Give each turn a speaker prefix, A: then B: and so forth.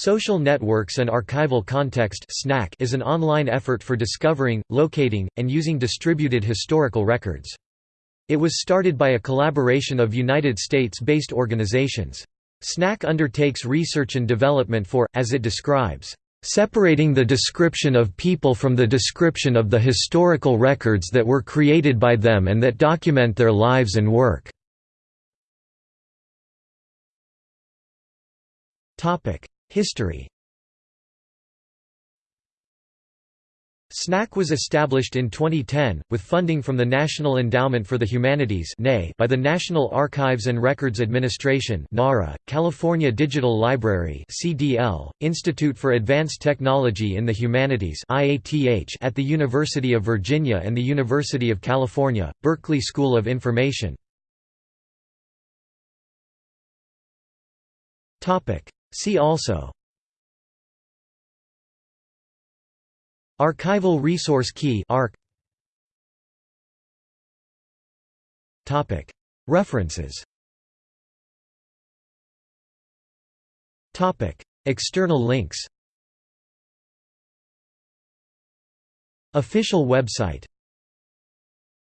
A: Social Networks and Archival Context is an online effort for discovering, locating, and using distributed historical records. It was started by a collaboration of United States-based organizations. SNAC undertakes research and development for, as it describes, "...separating the description of people from the description of the historical records that were created by them and that document their lives and work." History SNAC was established in 2010, with funding from the National Endowment for the Humanities by the National Archives and Records Administration California Digital Library Institute for Advanced Technology in the Humanities at the University of Virginia and the University of California, Berkeley School of Information. See also. Archival Resource Key References. External links. Official website